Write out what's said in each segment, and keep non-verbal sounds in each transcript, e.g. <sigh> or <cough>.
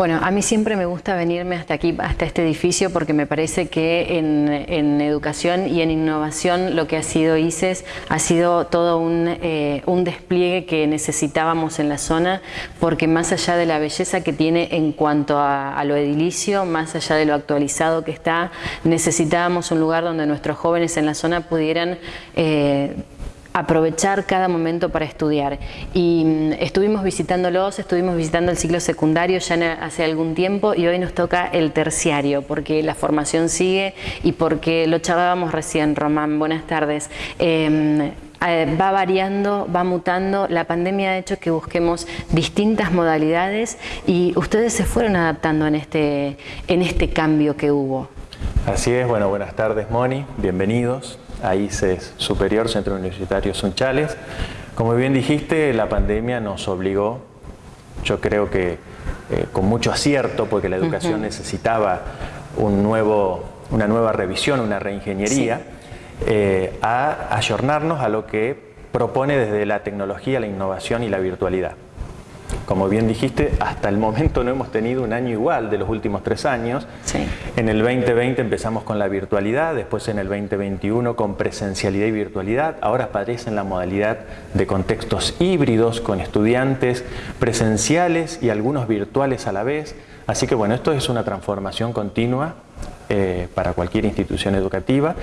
Bueno, a mí siempre me gusta venirme hasta aquí, hasta este edificio, porque me parece que en, educación y en innovación lo que ha sido ICES ha sido todo un, eh, despliegue que necesitábamos en la zona, porque más allá de la belleza que tiene en cuanto a, lo edilicio, más allá de lo actualizado que está, necesitábamos un lugar donde nuestros jóvenes en la zona pudieran eh, aprovechar cada momento para estudiar. Y mm, estuvimos visitándolos, estuvimos visitando el ciclo secundario ya hace algún tiempo y hoy nos toca el terciario porque la formación sigue y porque lo charlábamos recién, Román, buenas tardes. Em, eh, va variando, va mutando, la pandemia ha hecho que busquemos distintas modalidades y ustedes se fueron adaptando en este, en este cambio que hubo. Así es, bueno, buenas tardes Moni, bienvenidos a ICES Superior, Centro Universitario Sunchales. Como bien dijiste, la pandemia nos obligó, yo creo que eh, con mucho acierto, porque la educación necesitaba un nuevo, una nueva revisión, una reingeniería, eh, a ayornarnos a lo que propone desde la tecnología, la innovación y la virtualidad. Como bien dijiste, hasta el momento no hemos tenido un año igual de los últimos tres años. En el 2020 empezamos con la virtualidad, después en el 2021 con presencialidad y virtualidad. Ahora aparece en la modalidad de contextos híbridos con estudiantes presenciales y algunos virtuales a la vez. Así que bueno, esto es una transformación continua eh, para cualquier institución educativa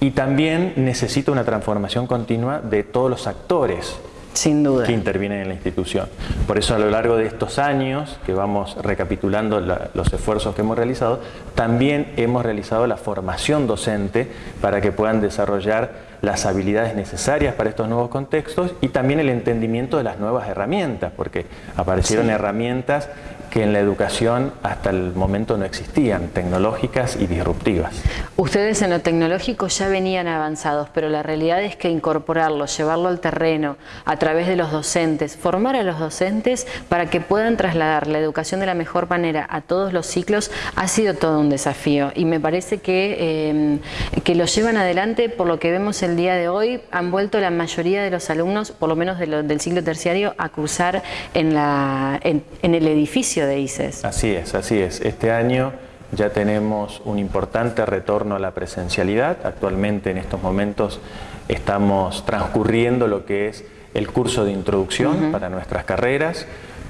y también necesita una transformación continua de todos los actores sin duda. que intervienen en la institución. Por eso a lo largo de estos años, que vamos recapitulando los esfuerzos que hemos realizado, también hemos realizado la formación docente para que puedan desarrollar las habilidades necesarias para estos nuevos contextos y también el entendimiento de las nuevas herramientas, porque aparecieron herramientas que en la educación hasta el momento no existían, tecnológicas y disruptivas. Ustedes en lo tecnológico ya venían avanzados, pero la realidad es que incorporarlo, llevarlo al terreno a través de los docentes, formar a los docentes para que puedan trasladar la educación de la mejor manera a todos los ciclos ha sido todo un desafío y me parece que, eh, que lo llevan adelante por lo que vemos el día de hoy, han vuelto la mayoría de los alumnos, por lo menos del ciclo terciario, a cursar en, la, en el edificio de ICES. Así es, así es. Este año ya tenemos un importante retorno a la presencialidad. Actualmente en estos momentos estamos transcurriendo lo que es el curso de introducción para nuestras carreras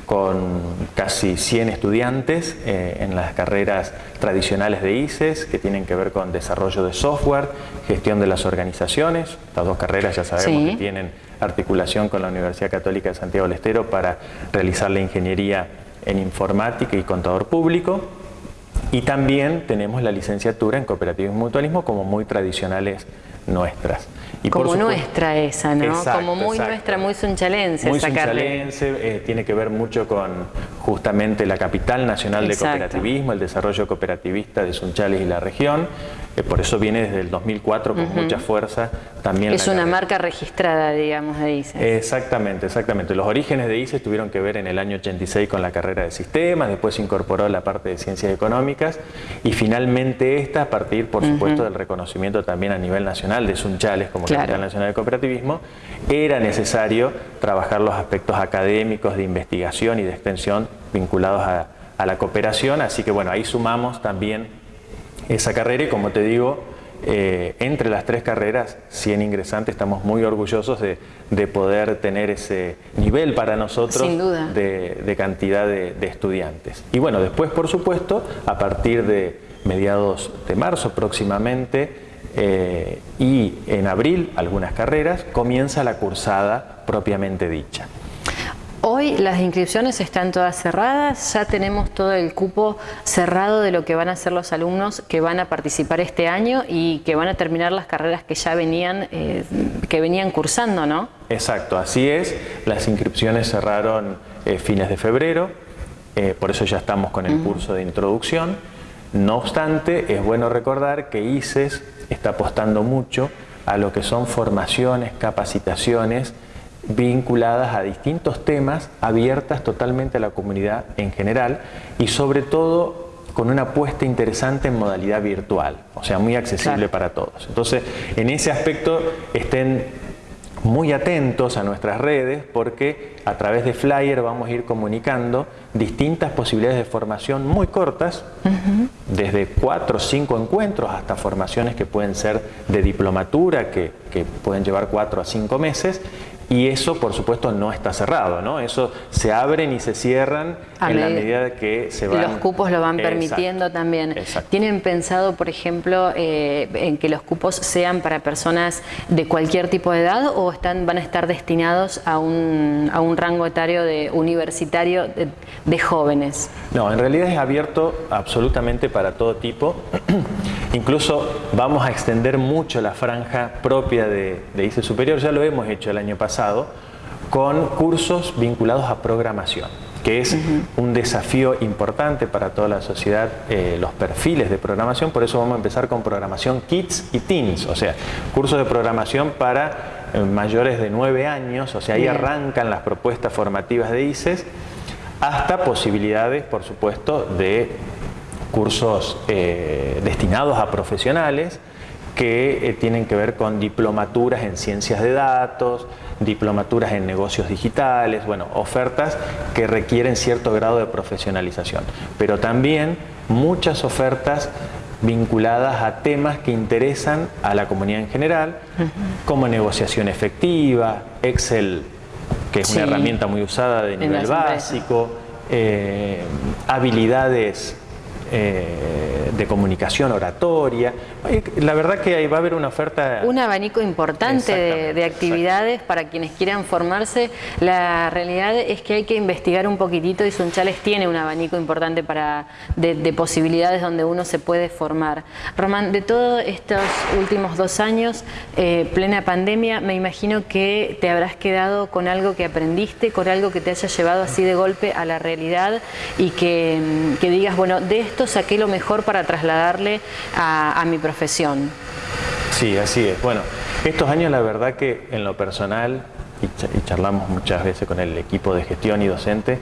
con casi 100 estudiantes eh, en las carreras tradicionales de ICES que tienen que ver con desarrollo de software, gestión de las organizaciones. Estas dos carreras ya sabemos que tienen articulación con la Universidad Católica de Santiago del Estero para realizar la ingeniería en informática y contador público. Y también tenemos la licenciatura en cooperativismo y mutualismo como muy tradicionales nuestras. Y como nuestra esa, ¿no? como muy nuestra, muy sunchalense. Muy sunchalense, eh, tiene que ver mucho con justamente la capital nacional de cooperativismo, el desarrollo cooperativista de Sunchales y la región. Eh, por eso viene desde el 2004 con mucha fuerza también. Es una marca registrada, digamos, de ICES. Exactamente, exactamente. Los orígenes de ICES tuvieron que ver en el año 86 con la carrera de sistemas, después se incorporó la parte de ciencias económicas y finalmente esta a partir, por supuesto, del reconocimiento también a nivel nacional de Sunchales como capital nacional de cooperativismo, era necesario trabajar los aspectos académicos de investigación y de extensión vinculados a, a la cooperación, así que bueno, ahí sumamos también esa carrera y como te digo, eh, entre las tres carreras, 100 ingresantes, estamos muy orgullosos de, poder tener ese nivel para nosotros De, cantidad de, estudiantes. Y bueno, después por supuesto, a partir de mediados de marzo próximamente eh, y en abril algunas carreras, comienza la cursada propiamente dicha. Hoy las inscripciones están todas cerradas, ya tenemos todo el cupo cerrado de lo que van a ser los alumnos que van a participar este año y que van a terminar las carreras que ya venían, eh, que venían cursando, ¿no? Exacto, así es. Las inscripciones cerraron eh, fines de febrero, eh, por eso ya estamos con el curso de introducción. No obstante, es bueno recordar que ICES está apostando mucho a lo que son formaciones, capacitaciones, vinculadas a distintos temas, abiertas totalmente a la comunidad en general y sobre todo con una apuesta interesante en modalidad virtual, o sea, muy accesible para todos. Entonces, en ese aspecto estén muy atentos a nuestras redes porque a través de flyer vamos a ir comunicando distintas posibilidades de formación muy cortas, desde cuatro o cinco encuentros hasta formaciones que pueden ser de diplomatura, que, que pueden llevar cuatro a cinco meses, y eso, por supuesto, no está cerrado, ¿no? Eso se abren y se cierran en la medida que se van... Los cupos lo van permitiendo también. ¿Tienen pensado, por ejemplo, eh, en que los cupos sean para personas de cualquier tipo de edad o están, van a estar destinados a un, a un rango etario de universitario de, jóvenes? No, en realidad es abierto absolutamente para todo tipo. <clears throat> Incluso vamos a extender mucho la franja propia de, de ICE Superior, ya lo hemos hecho el año pasado con cursos vinculados a programación que es un desafío importante para toda la sociedad, eh, los perfiles de programación, por eso vamos a empezar con programación Kids y Teens, o sea, cursos de programación para eh, mayores de 9 años, o sea, ahí arrancan las propuestas formativas de ICES, hasta posibilidades, por supuesto, de cursos eh, destinados a profesionales, que eh, tienen que ver con diplomaturas en ciencias de datos, diplomaturas en negocios digitales, bueno, ofertas que requieren cierto grado de profesionalización, pero también muchas ofertas vinculadas a temas que interesan a la comunidad en general, como negociación efectiva, Excel, que es una herramienta muy usada de nivel básico, eh, habilidades eh, de comunicación oratoria. La verdad que ahí va a haber una oferta... Un abanico importante de, actividades para quienes quieran formarse. La realidad es que hay que investigar un poquitito y Sunchales tiene un abanico importante para, de, posibilidades donde uno se puede formar. Román, de todos estos últimos dos años, eh, plena pandemia, me imagino que te habrás quedado con algo que aprendiste, con algo que te haya llevado así de golpe a la realidad y que, que digas, bueno, de esto saqué lo mejor para trasladarle a, mi profesión. Sí, así es. Bueno, estos años la verdad que en lo personal, y charlamos muchas veces con el equipo de gestión y docente,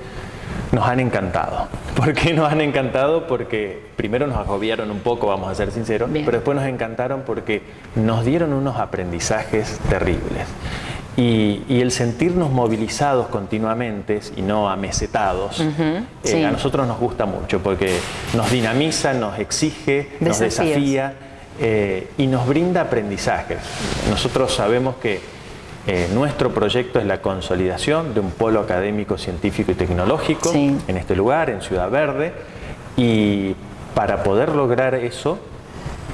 nos han encantado. <laughs> ¿Por qué nos han encantado? Porque primero nos agobiaron un poco, vamos a ser sinceros, pero después nos encantaron porque nos dieron unos aprendizajes terribles. Y, el sentirnos movilizados continuamente y no amesetados, eh, a nosotros nos gusta mucho porque nos dinamiza, nos exige, nos desafía eh, y nos brinda aprendizajes. Nosotros sabemos que eh, nuestro proyecto es la consolidación de un polo académico, científico y tecnológico en este lugar, en Ciudad Verde, y para poder lograr eso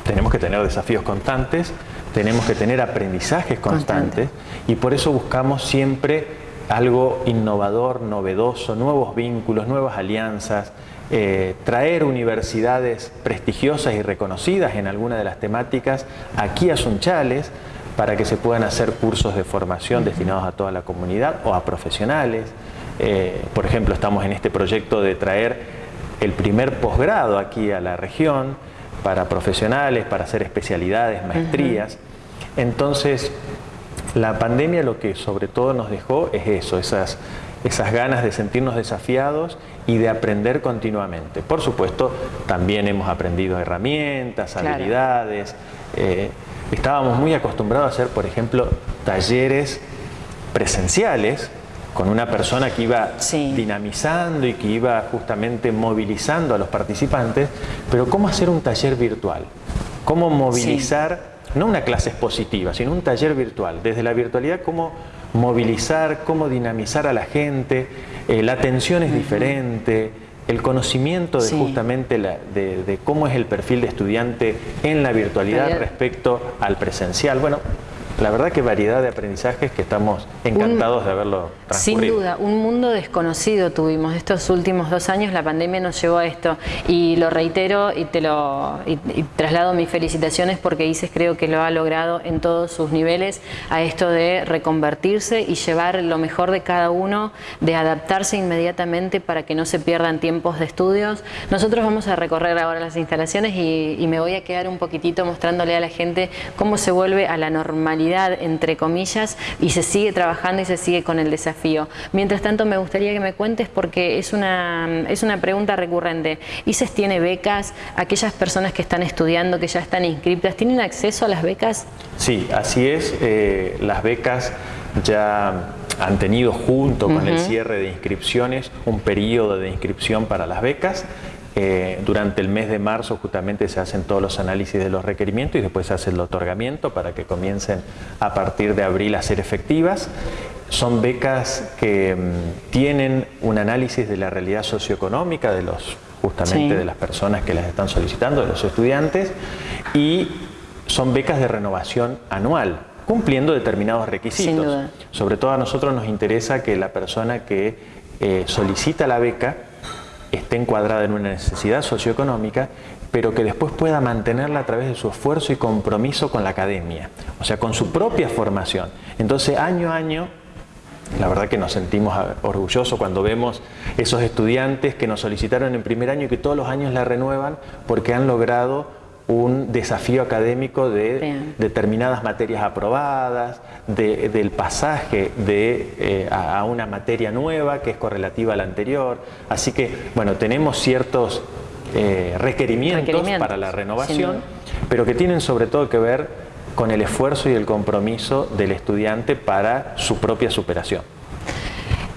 tenemos que tener desafíos constantes, tenemos que tener aprendizajes constantes y por eso buscamos siempre algo innovador, novedoso, nuevos vínculos, nuevas alianzas, eh, traer universidades prestigiosas y reconocidas en alguna de las temáticas aquí a Sunchales para que se puedan hacer cursos de formación destinados a toda la comunidad o a profesionales. Eh, por ejemplo, estamos en este proyecto de traer el primer posgrado aquí a la región para profesionales, para hacer especialidades, maestrías. Entonces, la pandemia lo que sobre todo nos dejó es eso, esas, esas ganas de sentirnos desafiados y de aprender continuamente. Por supuesto, también hemos aprendido herramientas, habilidades. Eh, estábamos muy acostumbrados a hacer, por ejemplo, talleres presenciales con una persona que iba dinamizando y que iba justamente movilizando a los participantes, pero ¿cómo hacer un taller virtual? ¿Cómo movilizar no una clase expositiva, sino un taller virtual. Desde la virtualidad, cómo movilizar, cómo dinamizar a la gente, eh, la atención es diferente, el conocimiento de justamente de, cómo es el perfil de estudiante en la virtualidad respecto al presencial. Bueno, la verdad que variedad de aprendizajes que estamos encantados de haberlo transcurrido. Sin duda, un mundo desconocido tuvimos estos últimos dos años, la pandemia nos llevó a esto y lo reitero y te lo traslado mis felicitaciones porque ICES creo que lo ha logrado en todos sus niveles a esto de reconvertirse y llevar lo mejor de cada uno, de adaptarse inmediatamente para que no se pierdan tiempos de estudios. Nosotros vamos a recorrer ahora las instalaciones y, y me voy a quedar un poquitito mostrándole a la gente cómo se vuelve a la normalidad normalidad, entre comillas, y se sigue trabajando y se sigue con el desafío. Mientras tanto, me gustaría que me cuentes, porque es una, es una pregunta recurrente. ¿ICES tiene becas? ¿Aquellas personas que están estudiando, que ya están inscritas, tienen acceso a las becas? Sí, así es. Eh, las becas ya han tenido junto con el cierre de inscripciones un periodo de inscripción para las becas. Eh, durante el mes de marzo justamente se hacen todos los análisis de los requerimientos y después se hace el otorgamiento para que comiencen a partir de abril a ser efectivas. Son becas que mm, tienen un análisis de la realidad socioeconómica de los justamente de las personas que las están solicitando, de los estudiantes, y son becas de renovación anual cumpliendo determinados requisitos. Sobre todo a nosotros nos interesa que la persona que eh, solicita la beca esté encuadrada en una necesidad socioeconómica, pero que después pueda mantenerla a través de su esfuerzo y compromiso con la academia, o sea, con su propia formación. Entonces, año a año, la verdad que nos sentimos orgullosos cuando vemos esos estudiantes que nos solicitaron en primer año y que todos los años la renuevan porque han logrado un desafío académico de determinadas materias aprobadas, del pasaje de, eh, a, una materia nueva que es correlativa a la anterior. Así que, bueno, tenemos ciertos eh, requerimientos, para la renovación, pero que tienen sobre todo que ver con el esfuerzo y el compromiso del estudiante para su propia superación.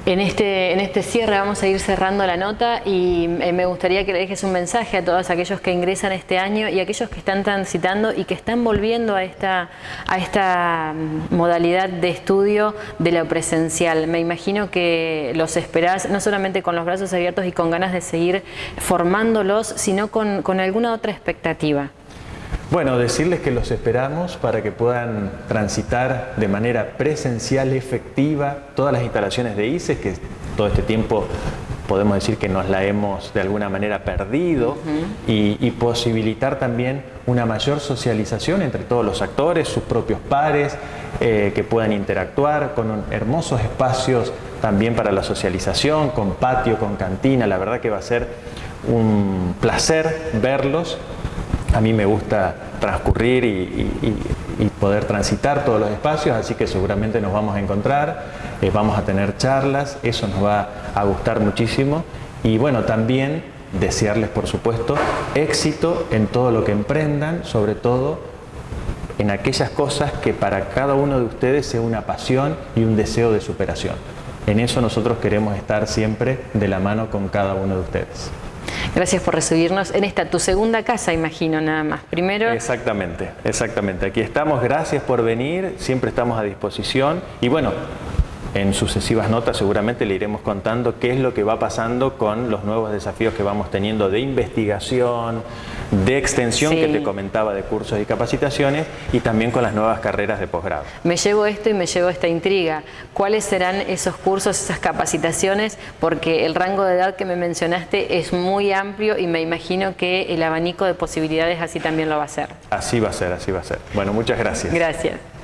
En este, en este cierre vamos a ir cerrando la nota y eh, me gustaría que le dejes un mensaje a todos aquellos que ingresan este año y aquellos que están transitando y que están volviendo a esta, a esta mm, modalidad de estudio de lo presencial. Me imagino que los esperás no solamente con los brazos abiertos y con ganas de seguir formándolos, sino con, con alguna otra expectativa. Bueno, decirles que los esperamos para que puedan transitar de manera presencial, efectiva, todas las instalaciones de ICES, que todo este tiempo podemos decir que nos la hemos de alguna manera perdido, y, posibilitar también una mayor socialización entre todos los actores, sus propios pares, eh, que puedan interactuar con hermosos espacios también para la socialización, con patio, con cantina, la verdad que va a ser un placer verlos a mí me gusta transcurrir y, poder transitar todos los espacios, así que seguramente nos vamos a encontrar, eh, vamos a tener charlas, eso nos va a gustar muchísimo y bueno, también desearles por supuesto éxito en todo lo que emprendan, sobre todo en aquellas cosas que para cada uno de ustedes sea una pasión y un deseo de superación. En eso nosotros queremos estar siempre de la mano con cada uno de ustedes. Gracias por recibirnos en esta, tu segunda casa, imagino, nada más. Primero... Exactamente, exactamente. Aquí estamos, gracias por venir, siempre estamos a disposición. Y bueno, en sucesivas notas seguramente le iremos contando qué es lo que va pasando con los nuevos desafíos que vamos teniendo de investigación, de extensión que te comentaba de cursos y capacitaciones y también con las nuevas carreras de posgrado. Me llevo esto y me llevo esta intriga. ¿Cuáles serán esos cursos, esas capacitaciones? Porque el rango de edad que me mencionaste es muy amplio y me imagino que el abanico de posibilidades así también lo va a ser. Así va a ser, así va a ser. Bueno, muchas gracias. Gracias.